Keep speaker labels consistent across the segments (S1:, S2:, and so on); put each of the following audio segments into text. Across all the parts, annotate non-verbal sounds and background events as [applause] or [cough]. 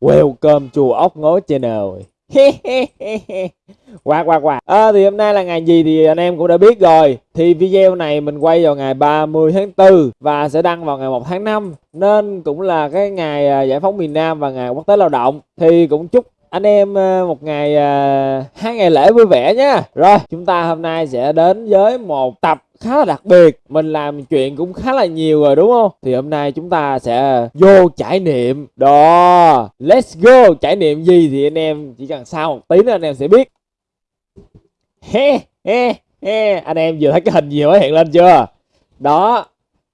S1: Welcome to ốc ngố channel. Quạt quạt quạt à, Thì hôm nay là ngày gì thì anh em cũng đã biết rồi. Thì video này mình quay vào ngày 30 tháng 4 Và sẽ đăng vào ngày 1 tháng 5 Nên cũng là cái ngày à, giải phóng miền Nam và ngày quốc tế lao động. Thì cũng chúc anh em ờ, một ngày ờ, hai ngày lễ vui vẻ nhé Rồi chúng ta hôm nay sẽ đến với một tập khá là đặc biệt. Mình làm chuyện cũng khá là nhiều rồi đúng không? Thì hôm nay chúng ta sẽ vô trải nghiệm. Đó let's go. Trải nghiệm gì thì anh em chỉ cần sau một tí nữa anh em sẽ biết. He he he. Anh em vừa thấy cái hình gì mới hiện lên chưa? Đó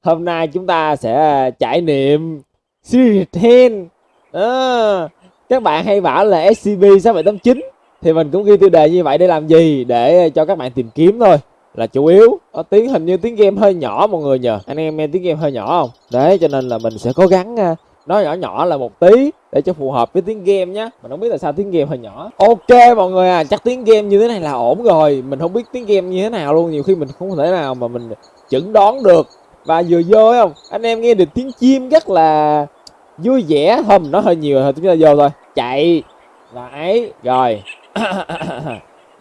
S1: hôm nay chúng ta sẽ trải nghiệm series 10 à, các bạn hay bảo là SCP 6789 thì mình cũng ghi tiêu đề như vậy để làm gì? Để cho các bạn tìm kiếm thôi. Là chủ yếu. Có tiếng, hình như tiếng game hơi nhỏ mọi người nhờ. Anh em nghe tiếng game hơi nhỏ không? Đấy, cho nên là mình sẽ cố gắng nó nói nhỏ nhỏ là một tí để cho phù hợp với tiếng game nhé mình không biết là sao tiếng game hơi nhỏ. Ok mọi người à chắc tiếng game như thế này là ổn rồi. Mình không biết tiếng game như thế nào luôn. Nhiều khi mình không thể nào mà mình chẩn đoán được. Và vừa vô không? Anh em nghe được tiếng chim rất là vui vẻ thôi mình nói hơi nhiều rồi chúng ta vô thôi. Chạy. Lại rồi. [coughs]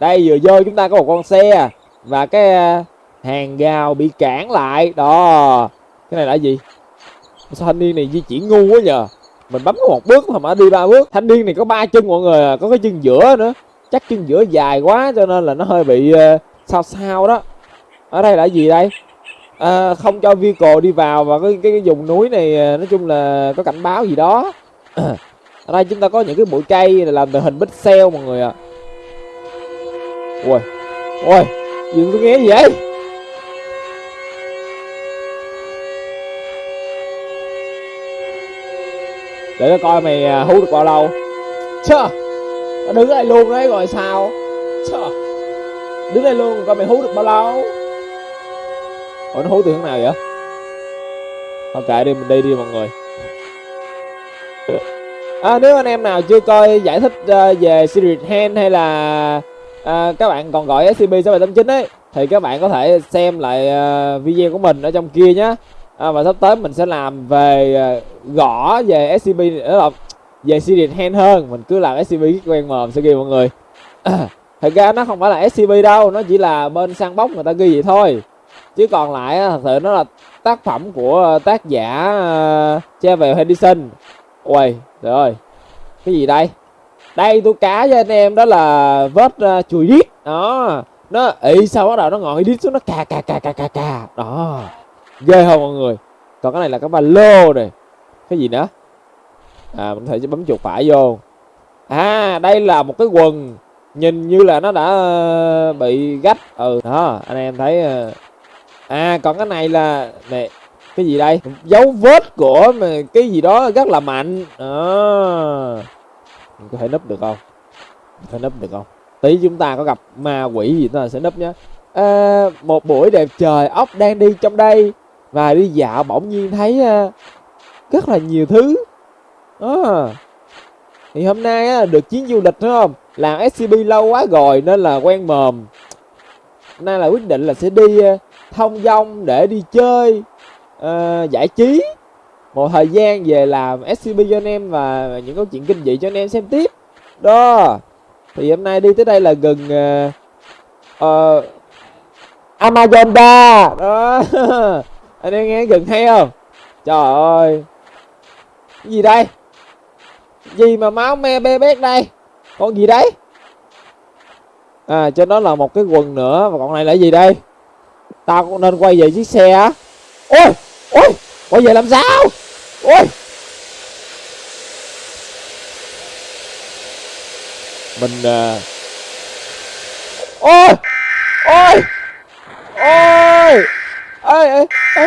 S1: Đây vừa vô chúng ta có một con xe. Và cái à, hàng rào bị cản lại. Đó. Cái này là gì? Sao thanh niên này di chuyển ngu quá nhờ? Mình bấm có một bước mà mà đi ba bước. Thanh niên này có ba chân mọi người à, có cái chân giữa nữa. Chắc chân giữa dài quá cho nên là nó hơi bị uh, sao sao đó. Ở đây là gì đây? À, không cho vehicle đi vào và cái, cái cái vùng núi này ờ, nói chung là có cảnh báo gì đó. [clears throat] Ở đây chúng ta có những cái bụi cây làm từ hình pixel mọi người ạ. À. ui ui gì tôi nghe gì vậy? Để nó coi mày ờ, hú được bao lâu. Chơ nó đứng đây luôn đấy rồi sao? Chơ đứng đây luôn coi mày hú được bao lâu ủa nó hú từ hướng nào vậy? Thôi kệ đi mình đi đi mọi người. À, nếu anh em nào chưa coi giải thích uh, về series hand hay là uh, các bạn còn gọi SCP 6789 ấy thì các bạn có thể xem lại uh, video của mình ở trong kia nhé à, và sắp tới mình sẽ làm về uh, gõ về SCP là về series hand hơn. Mình cứ làm SCP quen mồm sẽ ghi mọi người. [coughs] Thật ra nó không phải là SCP đâu nó chỉ là bên săn bóc người ta ghi vậy thôi chứ còn lại thật sự nó là tác phẩm của ờ, tác giả ờ, uh, Travel Henderson. Ui trời ơi cái gì đây? Đây tôi cá cho anh em đó là vết uh, ờ, chùi đít đó nó ị sao bắt đầu nó ngồi đít xuống nó cà cà cà cà cà cà. Đó ghê không mọi người? Còn cái này là cái ba lô này cái gì nữa? À mình thể bấm chuột phải vô. À đây là một cái quần. Nhìn như là nó đã bị gách. Ừ đó anh em thấy à còn cái này là này cái gì đây? Dấu vết của cái gì đó rất là mạnh. À. mình có thể nấp được không? Có thể nấp được không? Tí chúng ta có gặp ma quỷ gì ta sẽ nấp nhé. À, một buổi đẹp trời ốc đang đi trong đây và đi dạo bỗng nhiên thấy uh, rất là nhiều thứ. À. thì hôm nay á, được chuyến du lịch đúng không? Làm scb lâu quá rồi nên là quen mồm. Nay là quyết định là sẽ đi uh, thông dong để đi chơi uh, giải trí. Một thời gian về làm scb cho anh em và những câu chuyện kinh dị cho anh em xem tiếp. Đó thì hôm nay đi tới đây là gần uh, uh, Amazon đó [laughs] anh em nghe gần hay không? Trời ơi cái gì đây? Gì mà máu me bê bét đây? Con gì đấy? À trên đó là một cái quần nữa và còn này là gì đây? Tao cũng nên quay về chiếc xe á. Ôi ôi, quay về làm sao? Ôi. Mình à. Ôi ôi ôi. Ê ê ê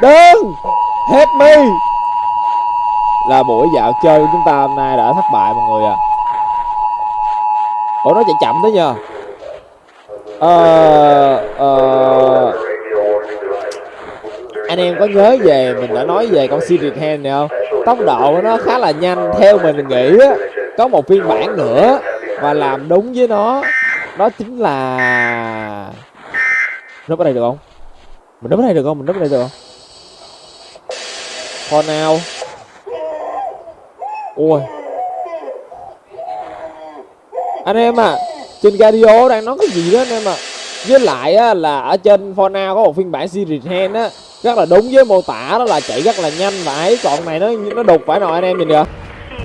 S1: đừng help me là buổi dạo chơi của chúng ta hôm nay đã thất bại mọi người à. Ủa, nó chạy chậm thế nhờ ờ ờ. Anh em có nhớ về, mình đã nói về con Secret Hand này không? Tốc độ của nó khá là nhanh, theo mình nghĩ á. Có một phiên bản nữa và làm đúng với nó. Đó chính là núp ở đây được không? Mình núp ở đây được không? Mình núp ở đây được không? For now ui. Anh em à trên radio đang nói cái gì đó anh em à với lại á, là ở trên Fortnite có một phiên bản series hand á rất là đúng với mô tả đó là chạy rất là nhanh và ấy. Còn này nó nó đục phải rồi anh em nhìn kìa.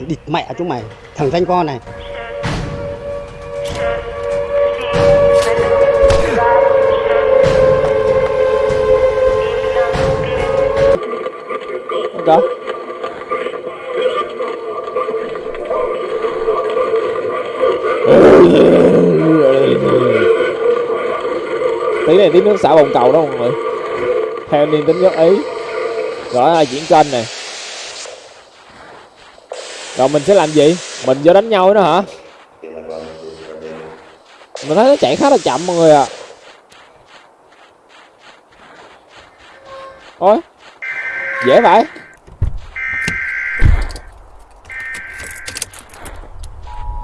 S2: Địt mẹ chúng mày thằng danh con này.
S1: Này tí nước xả bồn cầu đó mọi người. Theo niềm tính góp ý. Rồi là diễn kênh này. Rồi mình sẽ làm gì? Mình vô đánh nhau nữa hả? Mình thấy nó chạy khá là chậm mọi người à ôi, dễ vậy.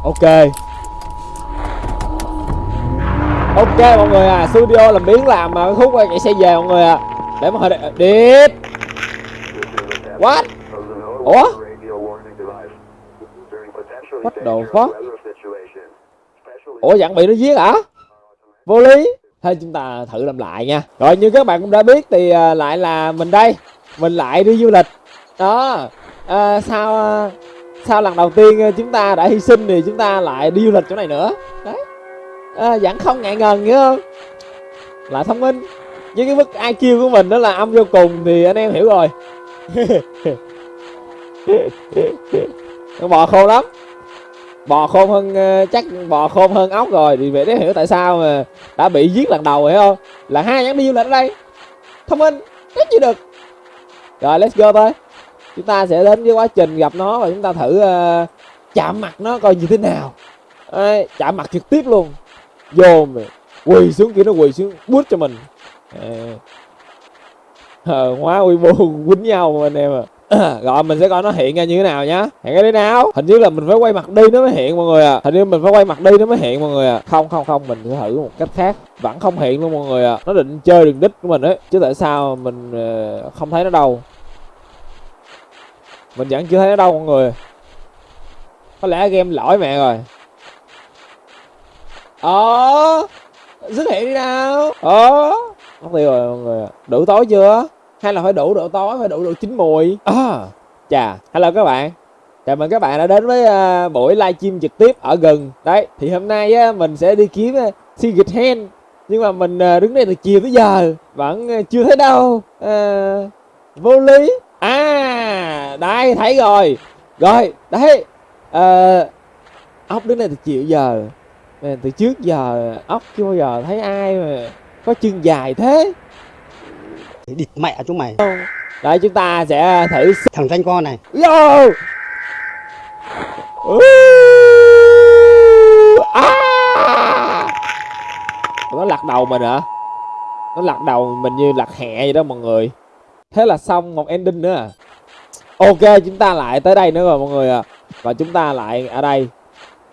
S1: Ok ok mọi người à studio làm biến làm mà cái khúc chạy xe về mọi người à để mà hơi điệp what? Ủa? Bắt đầu phát, ủa dặn bị nó giết hả? Vô lý. Thôi chúng ta thử làm lại nha. Rồi như các bạn cũng đã biết thì à, lại là mình đây. Mình lại đi du lịch. Đó. À, sau à, sau lần đầu tiên à, chúng ta đã hy sinh thì chúng ta lại đi du lịch chỗ này nữa? À, vẫn không ngại ngần nhớ không? Là thông minh. Với cái mức IQ của mình đó là âm vô cùng thì anh em hiểu rồi. Con [laughs] bò khôn lắm. Bò khôn hơn ờ, chắc bò khôn hơn ốc rồi thì vậy để hiểu tại sao mà đã bị giết lần đầu hiểu không? Là hai nhắn đi du lịch ở đây. Thông minh rất chi được. Rồi let's go thôi. Chúng ta sẽ đến với quá trình gặp nó và chúng ta thử uh, chạm mặt nó coi như thế nào. Đấy, chạm mặt trực tiếp luôn vô mà quỳ xuống kia nó quỳ xuống bút cho mình. À, hóa quy mô [laughs] quýnh nhau mà anh em à [clears throat] rồi mình sẽ coi nó hiện ra như thế nào nhá. Hiện cái đấy nào? Hình như là mình phải quay mặt đi nó mới hiện mọi người à hình như mình phải quay mặt đi nó mới hiện mọi người à không không không mình sẽ thử một cách khác. Vẫn không hiện luôn mọi người à nó định chơi đường đích của mình ấy chứ tại sao mình ờ, không thấy nó đâu. Mình vẫn chưa thấy nó đâu mọi người. Có lẽ game lỗi mẹ rồi ờ. Xuất hiện đi nào. Ờ. Mất tiêu rồi mọi người ạ. đủ tối chưa? Hay là phải đủ độ tối phải đủ độ chín mùi? À chà hello các bạn. Chào mừng các bạn đã đến với à, buổi livestream trực tiếp ở gần. Đấy thì hôm nay á, mình sẽ đi kiếm uh, Secret Hand nhưng mà mình à, đứng đây từ chiều tới giờ vẫn chưa thấy đâu. À, vô lý. À đây thấy rồi. Rồi đấy. À, ốc đứng đây từ chiều giờ. Mà từ trước giờ ốc chưa bao giờ thấy ai mà có chân dài thế.
S2: Địt mẹ chúng mày.
S1: Đấy chúng ta sẽ thử
S2: thằng danh con này.
S1: Yo. À. Nó lật đầu mình hả? Nó lật đầu mình như lật hẹ vậy đó mọi người. Thế là xong một ending nữa à. Ok chúng ta lại tới đây nữa rồi mọi người ạ. Và chúng ta lại ở đây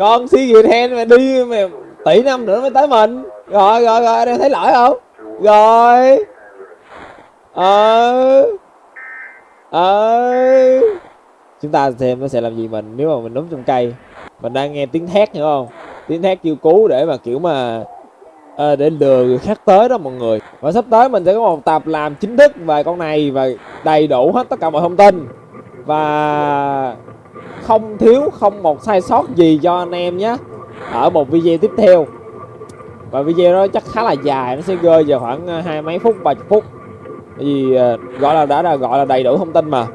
S1: con si gì hen mà đi mà tỷ năm nữa mới tới mình. Rồi rồi rồi đang thấy lỗi không? Rồi. Ờ. Ờ. Chúng ta xem nó sẽ làm gì mình nếu mà mình núp trong cây? Mình đang nghe tiếng thét hiểu không? Tiếng thét kêu cứu để mà kiểu mà à, để lừa người khác tới đó mọi người. Và sắp tới mình sẽ có một tập làm chính thức về con này và đầy đủ hết tất cả mọi thông tin. Và không thiếu không một sai sót gì cho anh em nhé. Ở một video tiếp theo. Và video đó chắc khá là dài nó sẽ rơi vào khoảng ờ, hai mấy phút ba chục phút. Vì ờ, gọi là đã là gọi là đầy đủ thông tin mà.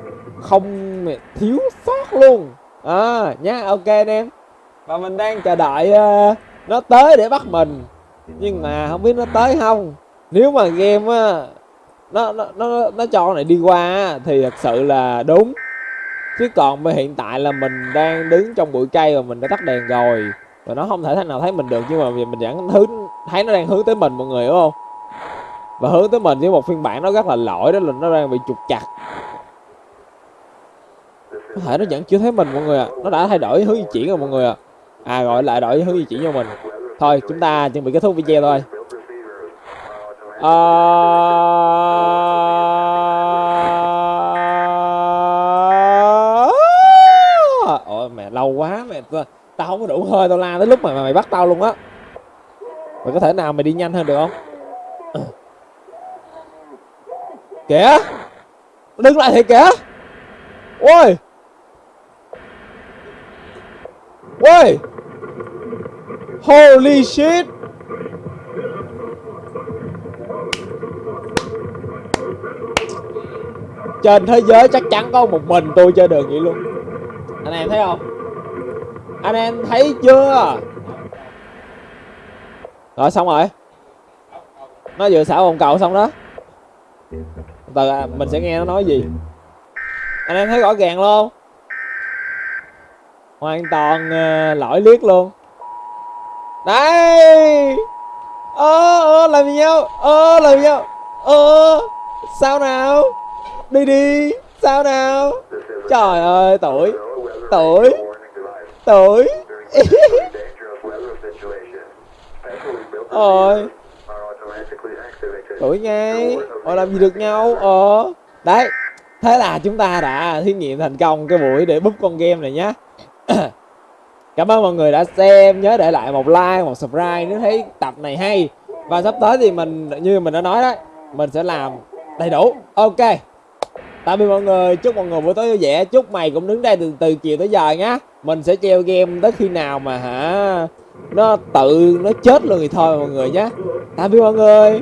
S1: Không thiếu sót luôn. À nhá ok anh em. Và mình đang chờ đợi uh, nó tới để bắt mình. Nhưng mà không biết nó tới không. Nếu mà game uh, nó nó nó nó cho này đi qua thì thật sự là đúng chứ còn bây hiện tại là mình đang đứng trong bụi cây và mình đã tắt đèn rồi, và nó không thể thế nào thấy mình được, nhưng mà vì mình vẫn hướng thấy nó đang hướng tới mình, mọi người đúng không? Và hướng tới mình với một phiên bản nó rất là lỗi, đó là nó đang bị trục chặt. Có thể nó vẫn chưa thấy mình, mọi người ạ. Nó đã thay đổi hướng di chuyển rồi, mọi người ạ. À gọi lại đổi hướng di chuyển cho mình. Thôi, chúng ta chuẩn bị kết thúc video thôi. À... tao không có đủ hơi, tao la tới lúc mà mày bắt tao luôn á. Mày có thể nào mày đi nhanh hơn được không? [clears throat] Kìa! Đứng lại thì kìa! Ôi! Ôi! Holy shit! Trên thế giới chắc chắn có một mình tôi chơi được vậy luôn. Anh em thấy không? Anh em thấy chưa? Rồi xong rồi. Nó vừa xả vòng cầu xong đó. Từ mình sẽ nghe nó nói gì. Anh em thấy rõ ràng luôn hoàn toàn uh, lỗi liếc luôn. Đây! Ơ ơ làm gì nhau? Ơ làm gì nhau? Ơ sao nào? Đi đi sao nào? Trời ơi tuổi tuổi tối, rồi, tuổi ngay họ làm gì được nhau? Ờ. Đấy. Thế là chúng ta đã thí nghiệm thành công cái buổi để búp con game này nhá. [coughs] Cảm ơn mọi người đã xem. Nhớ để lại một like một subscribe nếu thấy tập này hay. Và sắp tới thì mình như mình đã nói đấy mình sẽ làm đầy đủ. Ok tạm biệt mọi người, chúc mọi người buổi tối vui vẻ. Chúc mày cũng đứng đây từ từ chiều tới giờ nhá. Mình sẽ treo game tới khi nào mà hả, nó tự, nó chết luôn thì thôi mọi người nhé tạm biệt mọi người.